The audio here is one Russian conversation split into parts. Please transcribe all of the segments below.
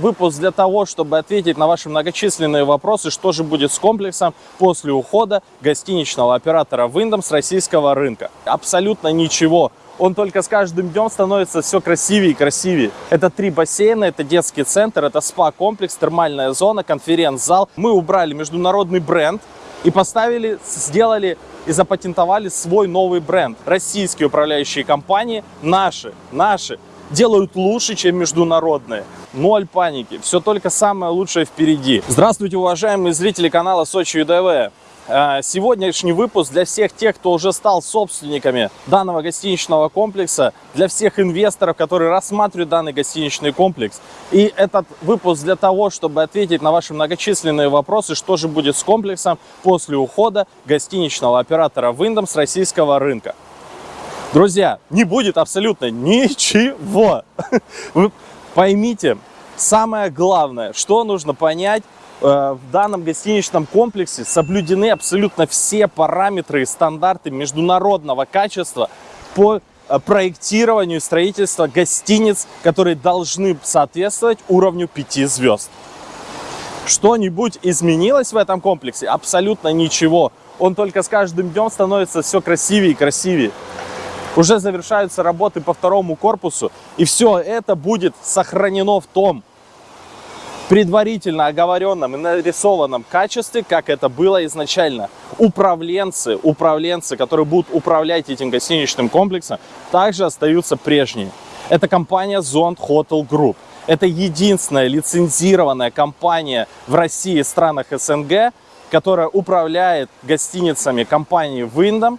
Выпуск для того, чтобы ответить на ваши многочисленные вопросы, что же будет с комплексом после ухода гостиничного оператора Wyndham с российского рынка. Абсолютно ничего. Он только с каждым днем становится все красивее и красивее. Это три бассейна, это детский центр, это спа-комплекс, термальная зона, конференц-зал. Мы убрали международный бренд и поставили, сделали и запатентовали свой новый бренд. Российские управляющие компании, наши, наши, делают лучше, чем международные. Ноль паники, все только самое лучшее впереди. Здравствуйте, уважаемые зрители канала Сочи ЮДВ. Э, сегодняшний выпуск для всех тех, кто уже стал собственниками данного гостиничного комплекса, для всех инвесторов, которые рассматривают данный гостиничный комплекс. И этот выпуск для того, чтобы ответить на ваши многочисленные вопросы, что же будет с комплексом после ухода гостиничного оператора Wyndham с российского рынка. Друзья, не будет абсолютно ничего. Вы поймите, самое главное, что нужно понять, э, в данном гостиничном комплексе соблюдены абсолютно все параметры и стандарты международного качества по э, проектированию и строительству гостиниц, которые должны соответствовать уровню 5 звезд. Что-нибудь изменилось в этом комплексе? Абсолютно ничего. Он только с каждым днем становится все красивее и красивее уже завершаются работы по второму корпусу, и все это будет сохранено в том предварительно оговоренном и нарисованном качестве, как это было изначально. Управленцы, управленцы, которые будут управлять этим гостиничным комплексом, также остаются прежние. Это компания Zond Hotel Group. Это единственная лицензированная компания в России и странах СНГ, которая управляет гостиницами компании Wyndham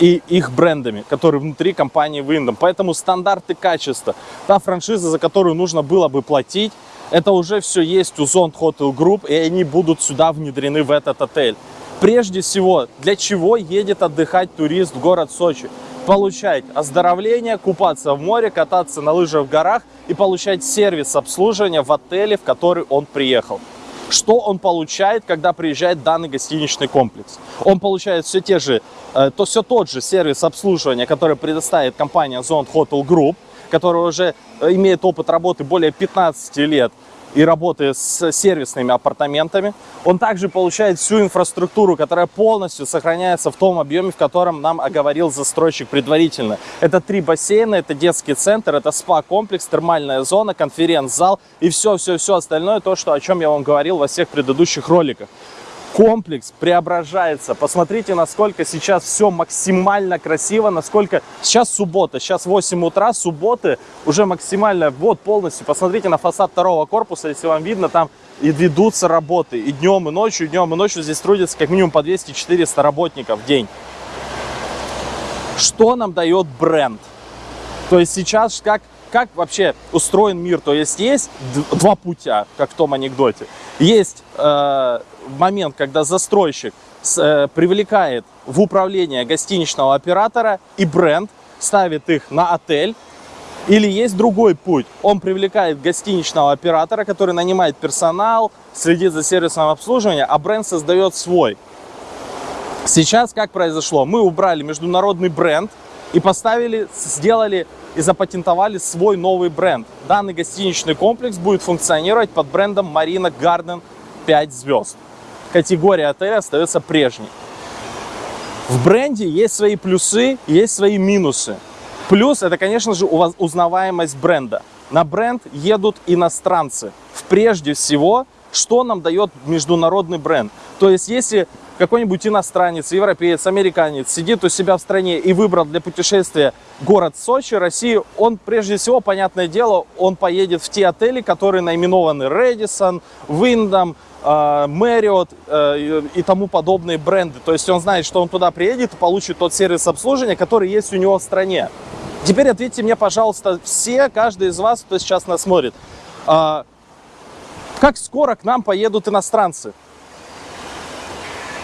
и их брендами, которые внутри компании Wyndham. Поэтому стандарты качества, та франшиза, за которую нужно было бы платить, это уже все есть у Zone Hotel Group, и они будут сюда внедрены в этот отель. Прежде всего, для чего едет отдыхать турист в город Сочи? Получать оздоровление, купаться в море, кататься на лыжах в горах и получать сервис обслуживания в отеле, в который он приехал. Что он получает, когда приезжает данный гостиничный комплекс? Он получает все те же, э, то все тот же сервис обслуживания, который предоставит компания Zone Hotel Group, которая уже э, имеет опыт работы более 15 лет и работы с сервисными апартаментами. Он также получает всю инфраструктуру, которая полностью сохраняется в том объеме, в котором нам оговорил застройщик предварительно. Это три бассейна, это детский центр, это спа-комплекс, термальная зона, конференц-зал и все-все-все остальное, то, что, о чем я вам говорил во всех предыдущих роликах комплекс преображается. Посмотрите, насколько сейчас все максимально красиво, насколько... Сейчас суббота, сейчас 8 утра, субботы уже максимально, вот полностью. Посмотрите на фасад второго корпуса, если вам видно, там и ведутся работы. И днем, и ночью, и днем, и ночью здесь трудится как минимум по 200-400 работников в день. Что нам дает бренд? То есть сейчас как как вообще устроен мир. То есть есть два путя, как в том анекдоте. Есть э, момент, когда застройщик с, э, привлекает в управление гостиничного оператора и бренд, ставит их на отель. Или есть другой путь. Он привлекает гостиничного оператора, который нанимает персонал, следит за сервисом обслуживания, а бренд создает свой. Сейчас как произошло? Мы убрали международный бренд и поставили, сделали и запатентовали свой новый бренд. Данный гостиничный комплекс будет функционировать под брендом Marina Garden 5 звезд. Категория отеля остается прежней. В бренде есть свои плюсы, есть свои минусы. Плюс это, конечно же, узнаваемость бренда. На бренд едут иностранцы. Прежде всего, что нам дает международный бренд? То есть, если какой-нибудь иностранец, европеец, американец сидит у себя в стране и выбрал для путешествия город Сочи, Россию, он прежде всего, понятное дело, он поедет в те отели, которые наименованы Редисон, Wyndham, Marriott э, и тому подобные бренды. То есть он знает, что он туда приедет и получит тот сервис обслуживания, который есть у него в стране. Теперь ответьте мне, пожалуйста, все, каждый из вас, кто сейчас нас смотрит, а, как скоро к нам поедут иностранцы?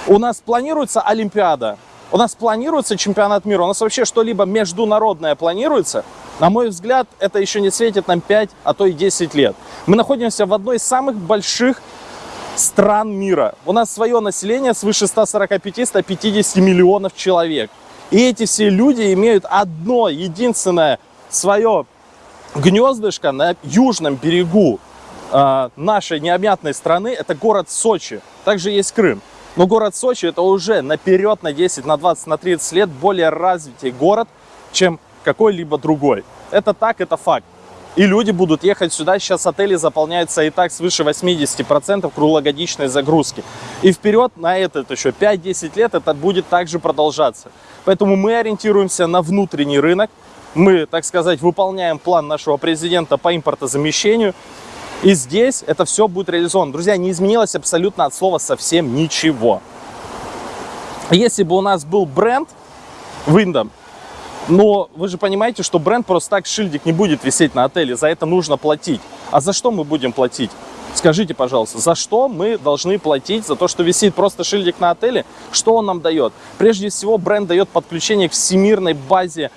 У нас планируется Олимпиада, у нас планируется чемпионат мира, у нас вообще что-либо международное планируется. На мой взгляд, это еще не светит нам 5, а то и 10 лет. Мы находимся в одной из самых больших стран мира. У нас свое население свыше 145-150 миллионов человек. И эти все люди имеют одно единственное свое гнездышко на южном берегу э, нашей необъятной страны – это город Сочи. Также есть Крым. Но город Сочи – это уже наперед на 10, на 20, на 30 лет более развитый город, чем какой-либо другой. Это так, это факт. И люди будут ехать сюда. Сейчас отели заполняются и так свыше 80% круглогодичной загрузки. И вперед на этот еще 5-10 лет это будет также продолжаться. Поэтому мы ориентируемся на внутренний рынок. Мы, так сказать, выполняем план нашего президента по импортозамещению. И здесь это все будет реализовано. Друзья, не изменилось абсолютно от слова совсем ничего. Если бы у нас был бренд Windom, но вы же понимаете, что бренд просто так шильдик не будет висеть на отеле, за это нужно платить. А за что мы будем платить? Скажите, пожалуйста, за что мы должны платить? За то, что висит просто шильдик на отеле? Что он нам дает? Прежде всего, бренд дает подключение к всемирной базе,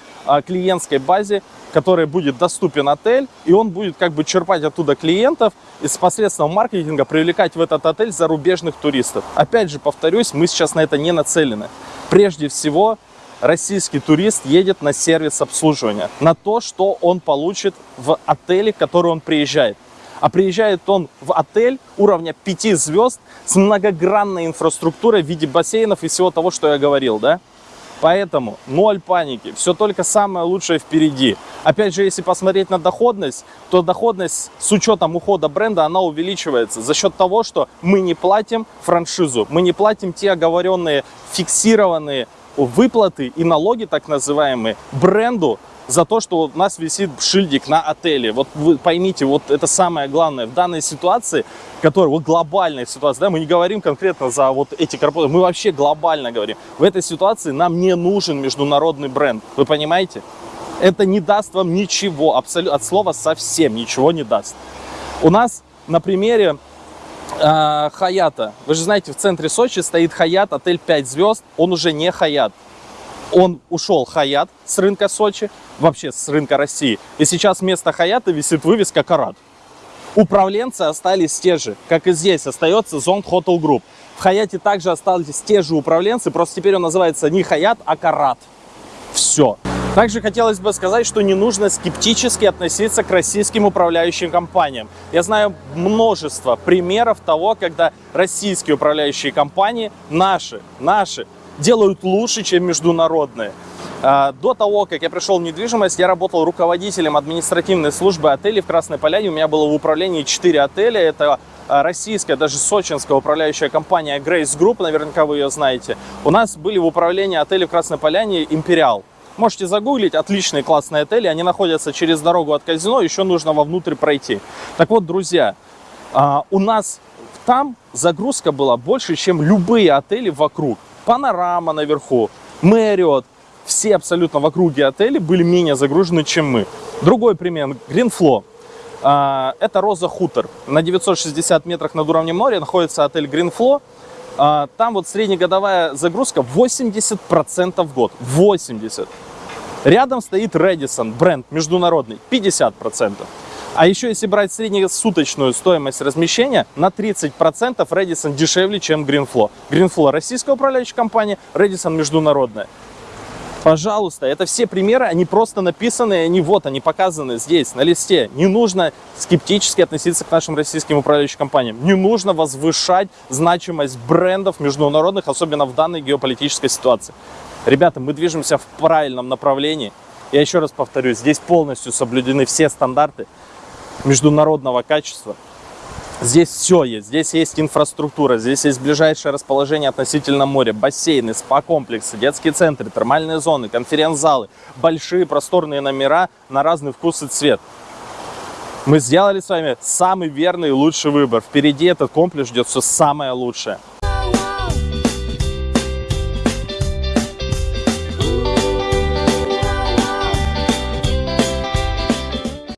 клиентской базе, которой будет доступен отель, и он будет как бы черпать оттуда клиентов и с посредством маркетинга привлекать в этот отель зарубежных туристов. Опять же, повторюсь, мы сейчас на это не нацелены. Прежде всего, российский турист едет на сервис обслуживания, на то, что он получит в отеле, в который он приезжает. А приезжает он в отель уровня 5 звезд с многогранной инфраструктурой в виде бассейнов и всего того, что я говорил, да? Поэтому ноль паники, все только самое лучшее впереди. Опять же, если посмотреть на доходность, то доходность с учетом ухода бренда, она увеличивается за счет того, что мы не платим франшизу, мы не платим те оговоренные фиксированные выплаты и налоги, так называемые, бренду за то, что у нас висит шильдик на отеле. Вот вы поймите, вот это самое главное в данной ситуации, которая вот глобальная ситуация, да, мы не говорим конкретно за вот эти корпорации, мы вообще глобально говорим. В этой ситуации нам не нужен международный бренд, вы понимаете? Это не даст вам ничего, абсолютно, от слова совсем ничего не даст. У нас на примере э, Хаята. Вы же знаете, в центре Сочи стоит Хаят, отель 5 звезд. Он уже не Хаят. Он ушел Хаят с рынка Сочи, вообще с рынка России. И сейчас вместо Хаята висит вывеска Карат. Управленцы остались те же, как и здесь остается Зонг Hotel Group. В Хаяте также остались те же управленцы, просто теперь он называется не Хаят, а Карат. Все. Также хотелось бы сказать, что не нужно скептически относиться к российским управляющим компаниям. Я знаю множество примеров того, когда российские управляющие компании, наши, наши, делают лучше, чем международные. А, до того, как я пришел в недвижимость, я работал руководителем административной службы отелей в Красной Поляне. У меня было в управлении 4 отеля. Это а, российская, даже сочинская управляющая компания Grace Group, наверняка вы ее знаете. У нас были в управлении отелей в Красной Поляне Империал. Можете загуглить, отличные классные отели, они находятся через дорогу от казино, еще нужно вовнутрь пройти. Так вот, друзья, а, у нас там загрузка была больше, чем любые отели вокруг. Панорама наверху, Мэриот, все абсолютно в округе отели были менее загружены, чем мы. Другой пример, Гринфло. А, это Роза Хутор. На 960 метрах над уровнем моря находится отель Гринфло. А, там вот среднегодовая загрузка 80% в год. 80%. Рядом стоит Redison, бренд международный, 50%. А еще если брать среднесуточную стоимость размещения, на 30% Redison дешевле, чем Greenflow. Greenflow российская управляющая компания, Redison международная. Пожалуйста, это все примеры, они просто написаны, они вот, они показаны здесь, на листе. Не нужно скептически относиться к нашим российским управляющим компаниям. Не нужно возвышать значимость брендов международных, особенно в данной геополитической ситуации. Ребята, мы движемся в правильном направлении. Я еще раз повторюсь, здесь полностью соблюдены все стандарты международного качества. Здесь все есть. Здесь есть инфраструктура, здесь есть ближайшее расположение относительно моря, бассейны, спа-комплексы, детские центры, термальные зоны, конференц-залы, большие просторные номера на разный вкус и цвет. Мы сделали с вами самый верный и лучший выбор. Впереди этот комплекс ждет все самое лучшее.